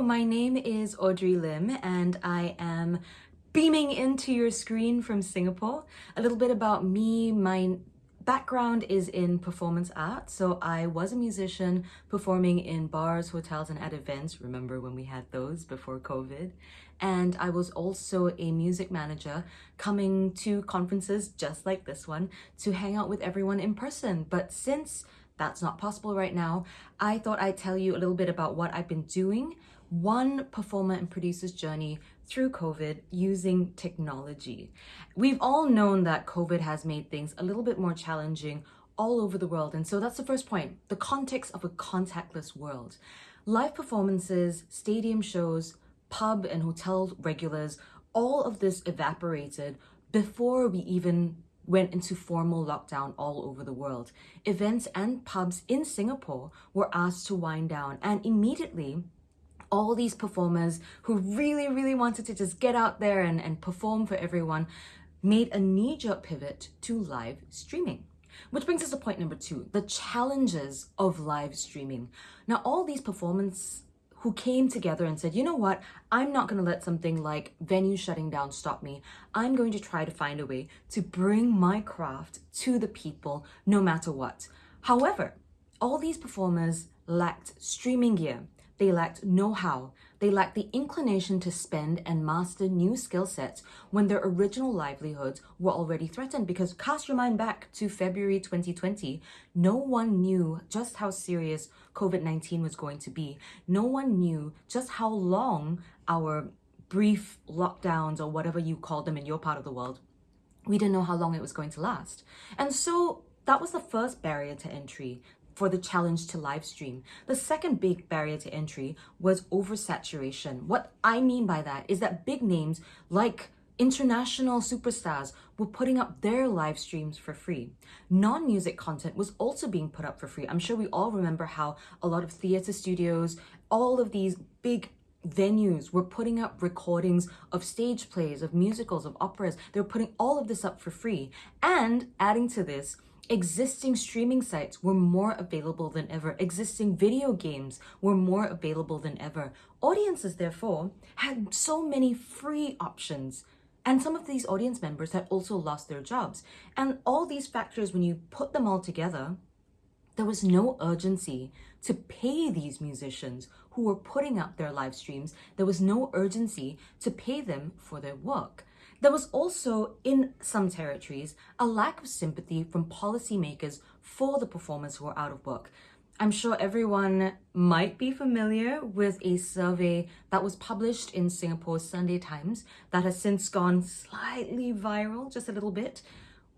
My name is Audrey Lim and I am beaming into your screen from Singapore. A little bit about me, my background is in performance art. So I was a musician performing in bars, hotels, and at events. Remember when we had those before COVID? And I was also a music manager coming to conferences just like this one to hang out with everyone in person. But since that's not possible right now, I thought I'd tell you a little bit about what I've been doing one performer and producer's journey through COVID using technology. We've all known that COVID has made things a little bit more challenging all over the world. And so that's the first point, the context of a contactless world. Live performances, stadium shows, pub and hotel regulars, all of this evaporated before we even went into formal lockdown all over the world. Events and pubs in Singapore were asked to wind down and immediately all these performers who really, really wanted to just get out there and, and perform for everyone made a knee-jerk pivot to live streaming. Which brings us to point number two, the challenges of live streaming. Now, all these performers who came together and said, you know what, I'm not going to let something like venue shutting down stop me. I'm going to try to find a way to bring my craft to the people no matter what. However, all these performers lacked streaming gear. They lacked know-how. They lacked the inclination to spend and master new skill sets when their original livelihoods were already threatened. Because cast your mind back to February 2020, no one knew just how serious COVID-19 was going to be. No one knew just how long our brief lockdowns or whatever you call them in your part of the world, we didn't know how long it was going to last. And so that was the first barrier to entry for the challenge to live stream. The second big barrier to entry was oversaturation. What I mean by that is that big names like international superstars were putting up their live streams for free. Non-music content was also being put up for free. I'm sure we all remember how a lot of theater studios, all of these big venues were putting up recordings of stage plays, of musicals, of operas. They were putting all of this up for free. And adding to this, Existing streaming sites were more available than ever. Existing video games were more available than ever. Audiences, therefore, had so many free options. And some of these audience members had also lost their jobs. And all these factors, when you put them all together, there was no urgency to pay these musicians who were putting up their live streams. There was no urgency to pay them for their work. There was also, in some territories, a lack of sympathy from policymakers for the performers who are out of work. I'm sure everyone might be familiar with a survey that was published in Singapore's Sunday Times that has since gone slightly viral, just a little bit.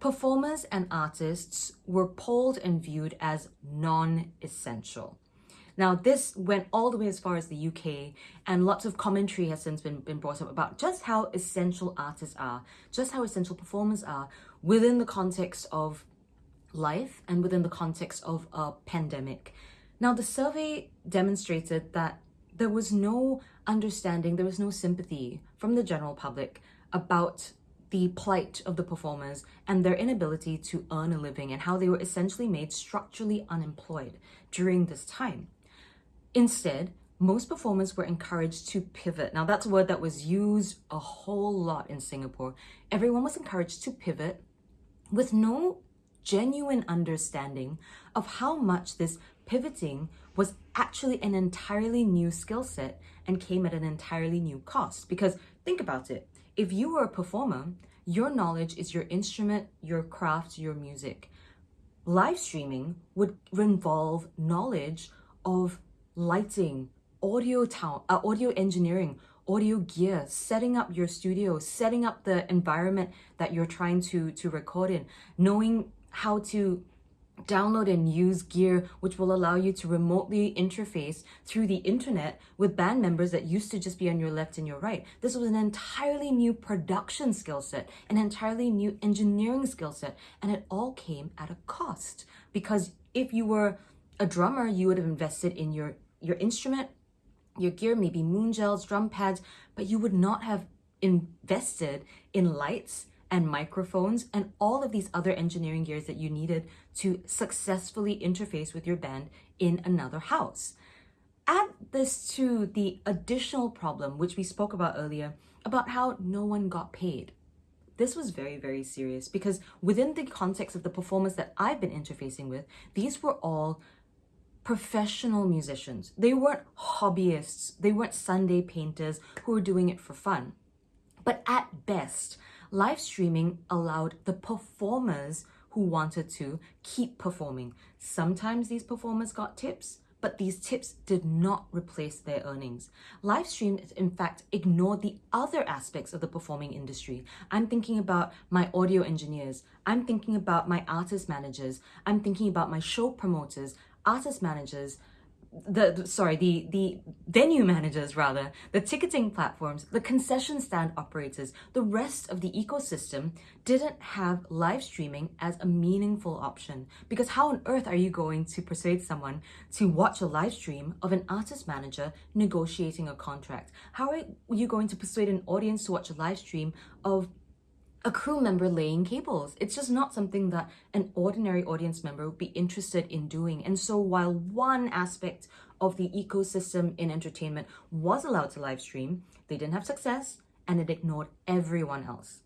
Performers and artists were polled and viewed as non-essential. Now, this went all the way as far as the UK, and lots of commentary has since been, been brought up about just how essential artists are, just how essential performers are within the context of life and within the context of a pandemic. Now, the survey demonstrated that there was no understanding, there was no sympathy from the general public about the plight of the performers and their inability to earn a living and how they were essentially made structurally unemployed during this time. Instead, most performers were encouraged to pivot. Now that's a word that was used a whole lot in Singapore. Everyone was encouraged to pivot with no genuine understanding of how much this pivoting was actually an entirely new skill set and came at an entirely new cost. Because think about it, if you were a performer, your knowledge is your instrument, your craft, your music. Live streaming would involve knowledge of lighting, audio town, uh, audio engineering, audio gear, setting up your studio, setting up the environment that you're trying to, to record in, knowing how to download and use gear which will allow you to remotely interface through the internet with band members that used to just be on your left and your right. This was an entirely new production skill set, an entirely new engineering skill set, and it all came at a cost because if you were a drummer, you would have invested in your your instrument, your gear, maybe moon gels, drum pads, but you would not have invested in lights and microphones and all of these other engineering gears that you needed to successfully interface with your band in another house. Add this to the additional problem, which we spoke about earlier, about how no one got paid. This was very, very serious because within the context of the performers that I've been interfacing with, these were all professional musicians. They weren't hobbyists, they weren't Sunday painters who were doing it for fun. But at best, live streaming allowed the performers who wanted to keep performing. Sometimes these performers got tips, but these tips did not replace their earnings. Live stream, in fact, ignored the other aspects of the performing industry. I'm thinking about my audio engineers. I'm thinking about my artist managers. I'm thinking about my show promoters, artist managers, the, the, sorry the the venue managers rather the ticketing platforms the concession stand operators the rest of the ecosystem didn't have live streaming as a meaningful option. Because how on earth are you going to persuade someone to watch a live stream of an artist manager negotiating a contract? How are you going to persuade an audience to watch a live stream of a crew member laying cables. It's just not something that an ordinary audience member would be interested in doing. And so while one aspect of the ecosystem in entertainment was allowed to live stream, they didn't have success and it ignored everyone else.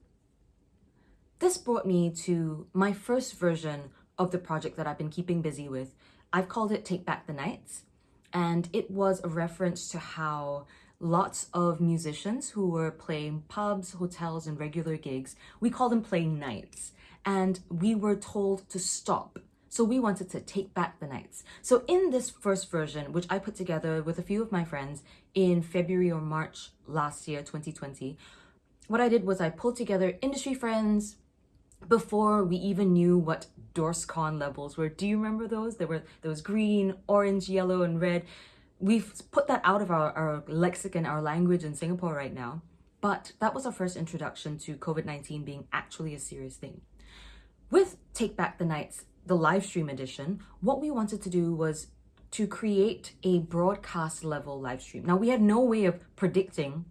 This brought me to my first version of the project that I've been keeping busy with. I've called it Take Back the Nights, and it was a reference to how lots of musicians who were playing pubs, hotels, and regular gigs. We call them playing nights. And we were told to stop. So we wanted to take back the nights. So in this first version, which I put together with a few of my friends in February or March last year, 2020, what I did was I pulled together industry friends, before we even knew what DORSCON levels were. Do you remember those? There were those green, orange, yellow, and red we've put that out of our, our lexicon, our language in Singapore right now. But that was our first introduction to COVID 19 being actually a serious thing. With Take Back the Nights, the live stream edition, what we wanted to do was to create a broadcast level live stream. Now, we had no way of predicting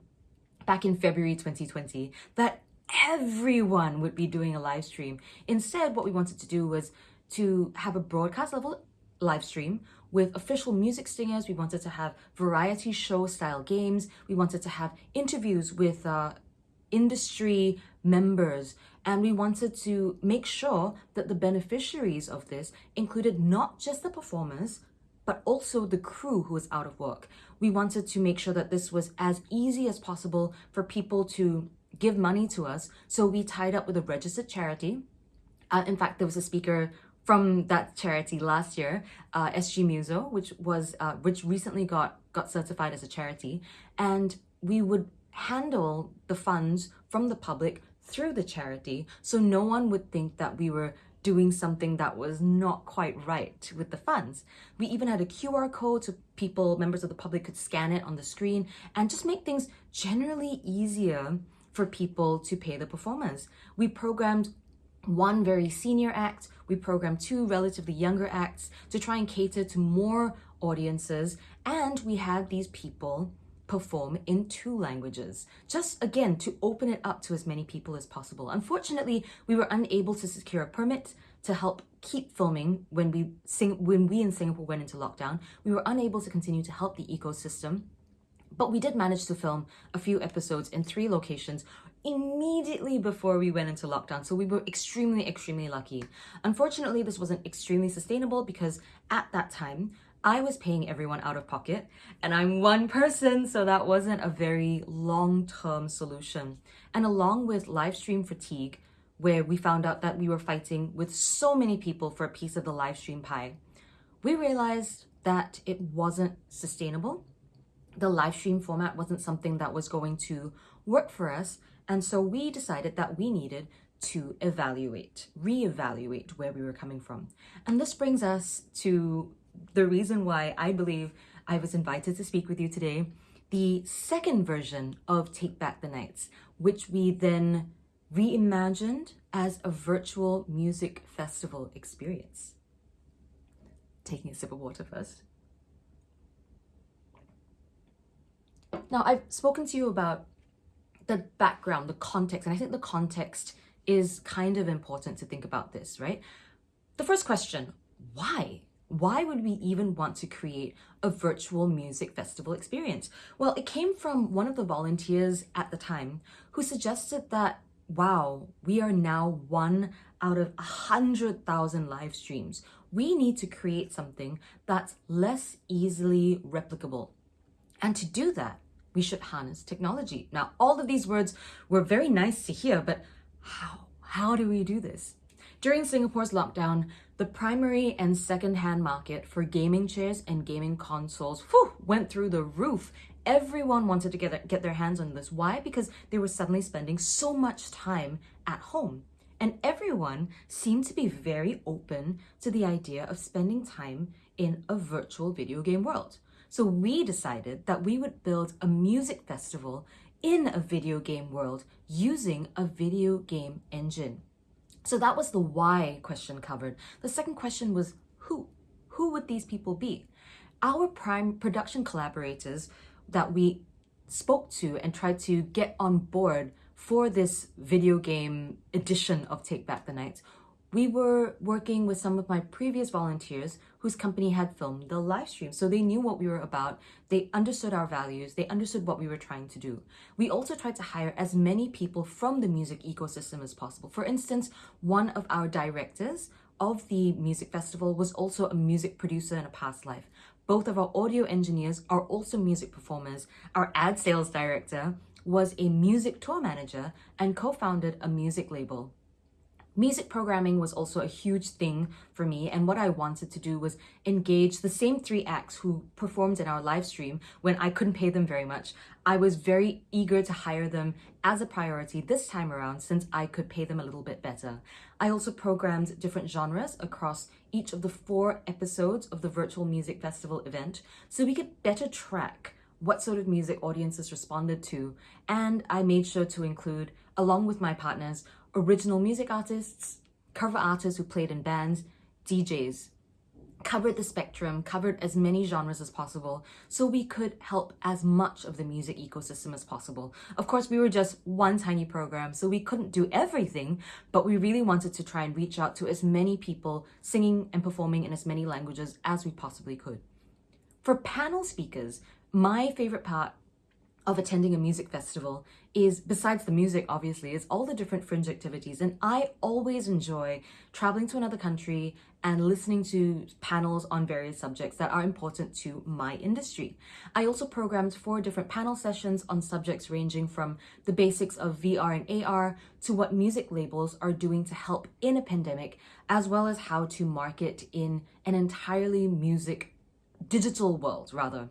back in February 2020 that everyone would be doing a live stream. Instead, what we wanted to do was to have a broadcast level live stream with official music stingers. We wanted to have variety show style games. We wanted to have interviews with uh, industry members. And we wanted to make sure that the beneficiaries of this included not just the performers, but also the crew who was out of work. We wanted to make sure that this was as easy as possible for people to give money to us. So we tied up with a registered charity. Uh, in fact, there was a speaker from that charity last year, uh, SG Muso, which was uh, which recently got got certified as a charity, and we would handle the funds from the public through the charity, so no one would think that we were doing something that was not quite right with the funds. We even had a QR code so people, members of the public, could scan it on the screen and just make things generally easier for people to pay the performers. We programmed one very senior act, we programmed two relatively younger acts to try and cater to more audiences, and we had these people perform in two languages, just again to open it up to as many people as possible. Unfortunately, we were unable to secure a permit to help keep filming when we sing when we in Singapore went into lockdown. We were unable to continue to help the ecosystem. But we did manage to film a few episodes in three locations immediately before we went into lockdown. So we were extremely, extremely lucky. Unfortunately, this wasn't extremely sustainable because at that time, I was paying everyone out of pocket and I'm one person, so that wasn't a very long-term solution. And along with live stream fatigue, where we found out that we were fighting with so many people for a piece of the live stream pie, we realized that it wasn't sustainable. The live stream format wasn't something that was going to work for us and so we decided that we needed to evaluate, reevaluate where we were coming from. And this brings us to the reason why I believe I was invited to speak with you today, the second version of Take Back the Nights, which we then reimagined as a virtual music festival experience. Taking a sip of water first. Now, I've spoken to you about the background, the context, and I think the context is kind of important to think about this, right? The first question, why? why would we even want to create a virtual music festival experience? Well, it came from one of the volunteers at the time who suggested that, wow, we are now one out of a hundred thousand live streams. We need to create something that's less easily replicable. And to do that, we should harness technology. Now, all of these words were very nice to hear, but how? How do we do this? During Singapore's lockdown, the primary and second-hand market for gaming chairs and gaming consoles whew, went through the roof. Everyone wanted to get, get their hands on this. Why? Because they were suddenly spending so much time at home. And everyone seemed to be very open to the idea of spending time in a virtual video game world. So we decided that we would build a music festival in a video game world using a video game engine. So that was the why question covered. The second question was who? Who would these people be? Our prime production collaborators that we spoke to and tried to get on board for this video game edition of Take Back the Night we were working with some of my previous volunteers whose company had filmed the live stream. So they knew what we were about. They understood our values. They understood what we were trying to do. We also tried to hire as many people from the music ecosystem as possible. For instance, one of our directors of the music festival was also a music producer in a past life. Both of our audio engineers are also music performers. Our ad sales director was a music tour manager and co-founded a music label. Music programming was also a huge thing for me and what I wanted to do was engage the same three acts who performed in our live stream when I couldn't pay them very much. I was very eager to hire them as a priority this time around since I could pay them a little bit better. I also programmed different genres across each of the four episodes of the virtual music festival event so we could better track what sort of music audiences responded to and I made sure to include along with my partners original music artists, cover artists who played in bands, DJs, covered the spectrum, covered as many genres as possible, so we could help as much of the music ecosystem as possible. Of course, we were just one tiny program, so we couldn't do everything, but we really wanted to try and reach out to as many people singing and performing in as many languages as we possibly could. For panel speakers, my favorite part of attending a music festival is, besides the music obviously, is all the different fringe activities. And I always enjoy traveling to another country and listening to panels on various subjects that are important to my industry. I also programmed four different panel sessions on subjects ranging from the basics of VR and AR to what music labels are doing to help in a pandemic, as well as how to market in an entirely music digital world rather.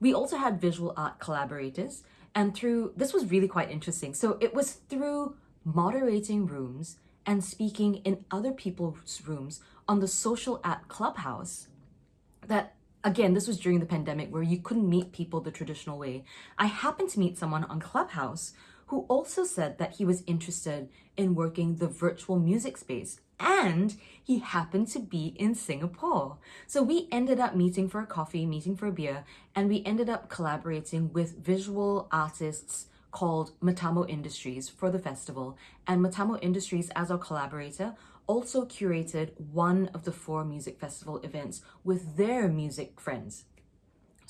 We also had visual art collaborators and through, this was really quite interesting. So it was through moderating rooms and speaking in other people's rooms on the social app Clubhouse that again, this was during the pandemic where you couldn't meet people the traditional way. I happened to meet someone on Clubhouse who also said that he was interested in working the virtual music space and he happened to be in Singapore. So we ended up meeting for a coffee, meeting for a beer, and we ended up collaborating with visual artists called Matamo Industries for the festival. And Matamo Industries, as our collaborator, also curated one of the four music festival events with their music friends.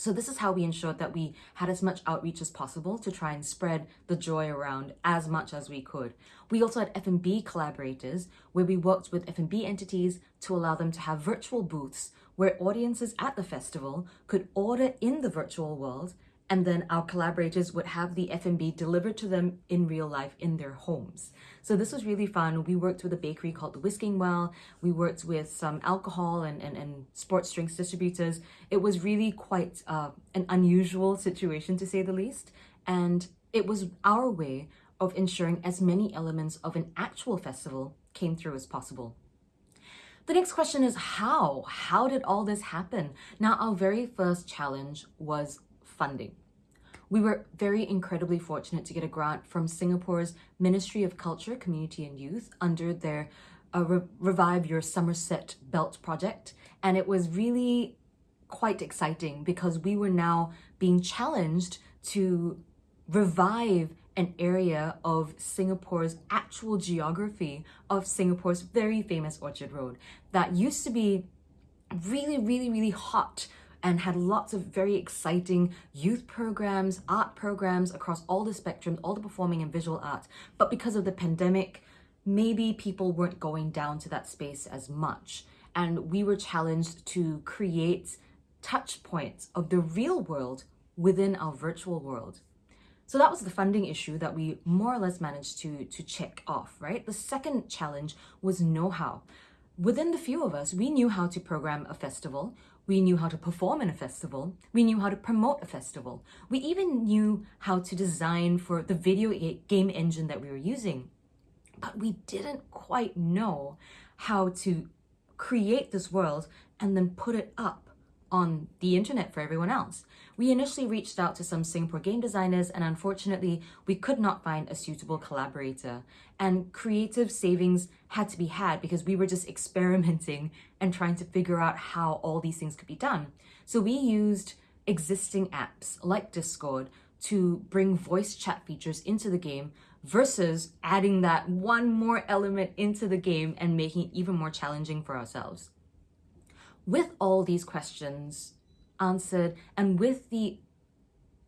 So this is how we ensured that we had as much outreach as possible to try and spread the joy around as much as we could. We also had F&B collaborators where we worked with F&B entities to allow them to have virtual booths where audiences at the festival could order in the virtual world and then our collaborators would have the F&B delivered to them in real life in their homes. So this was really fun. We worked with a bakery called The Whisking Well. We worked with some alcohol and, and, and sports drinks distributors. It was really quite uh, an unusual situation to say the least. And it was our way of ensuring as many elements of an actual festival came through as possible. The next question is how? How did all this happen? Now, our very first challenge was funding. We were very incredibly fortunate to get a grant from Singapore's Ministry of Culture, Community and Youth under their uh, Re Revive Your Somerset Belt project. And it was really quite exciting because we were now being challenged to revive an area of Singapore's actual geography of Singapore's very famous Orchard Road that used to be really, really, really hot and had lots of very exciting youth programs, art programs across all the spectrum, all the performing and visual arts. But because of the pandemic, maybe people weren't going down to that space as much. And we were challenged to create touch points of the real world within our virtual world. So that was the funding issue that we more or less managed to, to check off, right? The second challenge was know-how. Within the few of us, we knew how to program a festival. We knew how to perform in a festival. We knew how to promote a festival. We even knew how to design for the video game engine that we were using. But we didn't quite know how to create this world and then put it up on the internet for everyone else. We initially reached out to some Singapore game designers and unfortunately we could not find a suitable collaborator and creative savings had to be had because we were just experimenting and trying to figure out how all these things could be done. So we used existing apps like Discord to bring voice chat features into the game versus adding that one more element into the game and making it even more challenging for ourselves with all these questions answered and with the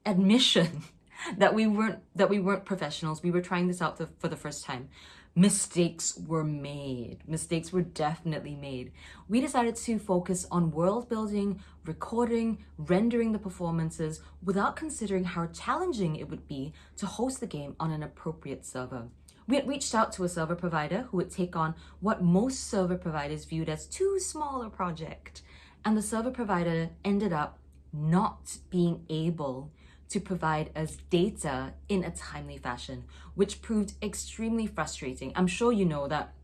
admission that we weren't that we weren't professionals we were trying this out for the first time mistakes were made. Mistakes were definitely made. We decided to focus on world building recording rendering the performances without considering how challenging it would be to host the game on an appropriate server. We had reached out to a server provider who would take on what most server providers viewed as too small a project. And the server provider ended up not being able to provide us data in a timely fashion, which proved extremely frustrating. I'm sure you know that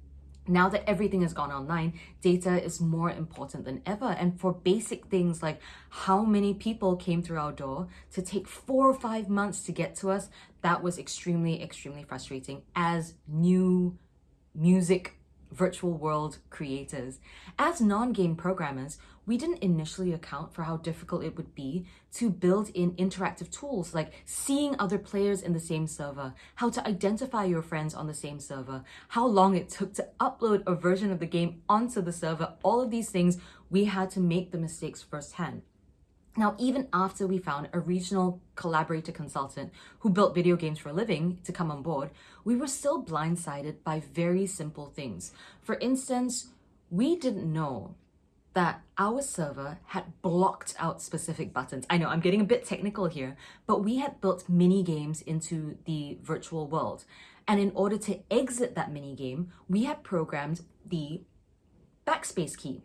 now that everything has gone online, data is more important than ever. And for basic things like how many people came through our door to take four or five months to get to us, that was extremely, extremely frustrating as new music virtual world creators. As non-game programmers, we didn't initially account for how difficult it would be to build in interactive tools like seeing other players in the same server, how to identify your friends on the same server, how long it took to upload a version of the game onto the server, all of these things, we had to make the mistakes firsthand. Now, even after we found a regional collaborator consultant who built video games for a living to come on board, we were still blindsided by very simple things. For instance, we didn't know that our server had blocked out specific buttons. I know I'm getting a bit technical here, but we had built mini games into the virtual world. And in order to exit that mini game, we had programmed the backspace key.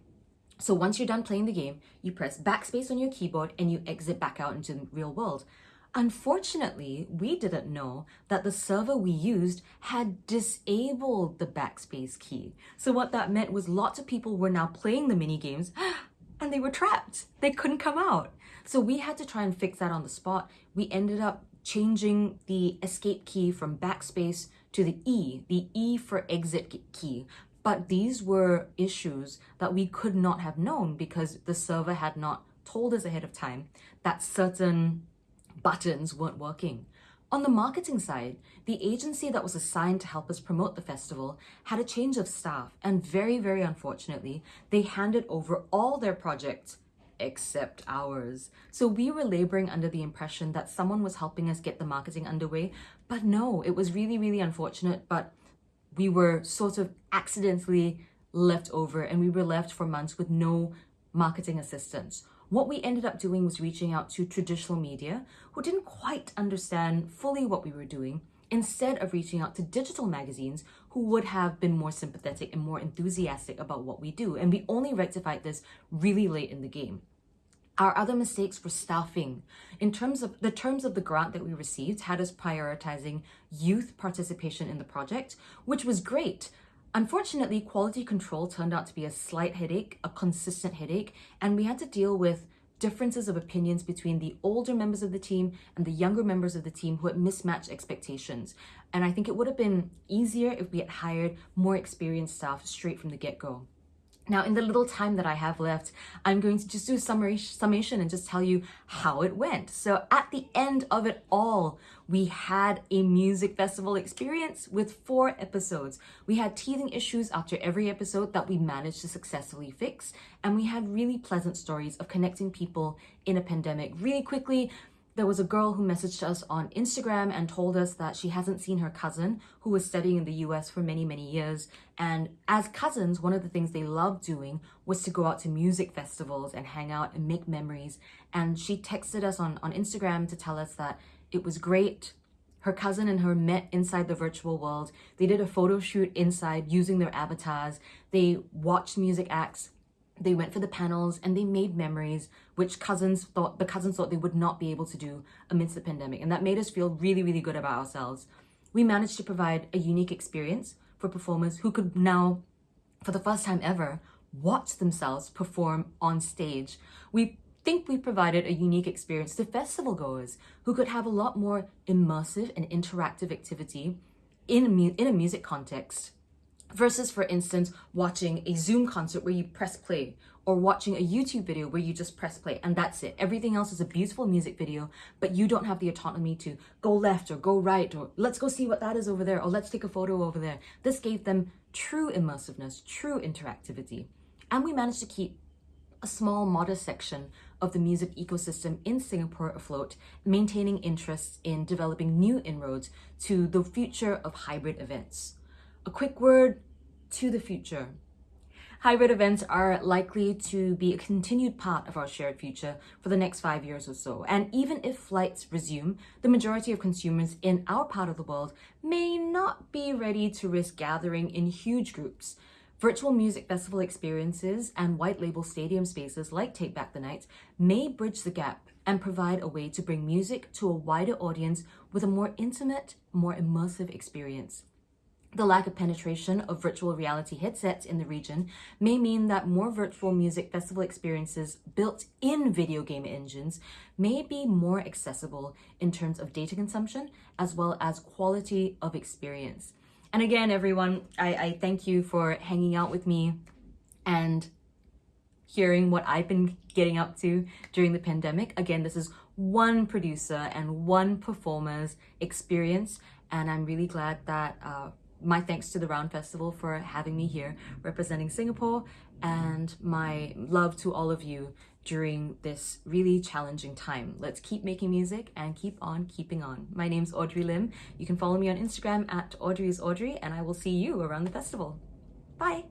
So once you're done playing the game, you press backspace on your keyboard and you exit back out into the real world. Unfortunately, we didn't know that the server we used had disabled the backspace key. So what that meant was lots of people were now playing the mini games and they were trapped. They couldn't come out. So we had to try and fix that on the spot. We ended up changing the escape key from backspace to the E, the E for exit key. But these were issues that we could not have known because the server had not told us ahead of time that certain buttons weren't working. On the marketing side, the agency that was assigned to help us promote the festival had a change of staff and very, very unfortunately, they handed over all their projects except ours. So we were laboring under the impression that someone was helping us get the marketing underway, but no, it was really, really unfortunate, but we were sort of accidentally left over and we were left for months with no marketing assistance. What we ended up doing was reaching out to traditional media who didn't quite understand fully what we were doing instead of reaching out to digital magazines who would have been more sympathetic and more enthusiastic about what we do. And we only rectified this really late in the game. Our other mistakes were staffing. In terms of the terms of the grant that we received had us prioritizing youth participation in the project, which was great. Unfortunately, quality control turned out to be a slight headache, a consistent headache, and we had to deal with differences of opinions between the older members of the team and the younger members of the team who had mismatched expectations. And I think it would have been easier if we had hired more experienced staff straight from the get-go. Now, in the little time that I have left, I'm going to just do a summary, summation and just tell you how it went. So at the end of it all, we had a music festival experience with four episodes. We had teething issues after every episode that we managed to successfully fix. And we had really pleasant stories of connecting people in a pandemic. Really quickly, there was a girl who messaged us on Instagram and told us that she hasn't seen her cousin who was studying in the US for many, many years. And as cousins, one of the things they loved doing was to go out to music festivals and hang out and make memories. And she texted us on, on Instagram to tell us that it was great. Her cousin and her met inside the virtual world. They did a photo shoot inside using their avatars. They watched music acts they went for the panels and they made memories which cousins thought the cousins thought they would not be able to do amidst the pandemic. And that made us feel really really good about ourselves. We managed to provide a unique experience for performers who could now for the first time ever watch themselves perform on stage. We think we provided a unique experience to festival goers who could have a lot more immersive and interactive activity in a, in a music context versus for instance watching a zoom concert where you press play or watching a youtube video where you just press play and that's it. Everything else is a beautiful music video but you don't have the autonomy to go left or go right or let's go see what that is over there or let's take a photo over there. This gave them true immersiveness true interactivity. And we managed to keep a small modest section of the music ecosystem in Singapore afloat, maintaining interests in developing new inroads to the future of hybrid events. A quick word to the future. Hybrid events are likely to be a continued part of our shared future for the next five years or so. And even if flights resume, the majority of consumers in our part of the world may not be ready to risk gathering in huge groups. Virtual music festival experiences and white label stadium spaces like Take Back the Night may bridge the gap and provide a way to bring music to a wider audience with a more intimate, more immersive experience. The lack of penetration of virtual reality headsets in the region may mean that more virtual music festival experiences built in video game engines may be more accessible in terms of data consumption as well as quality of experience. And again, everyone, I, I thank you for hanging out with me and hearing what I've been getting up to during the pandemic. Again, this is one producer and one performer's experience, and I'm really glad that uh, my thanks to the Round Festival for having me here representing Singapore and my love to all of you during this really challenging time. Let's keep making music and keep on keeping on. My name's Audrey Lim. You can follow me on Instagram at Audrey's Audrey and I will see you around the festival. Bye!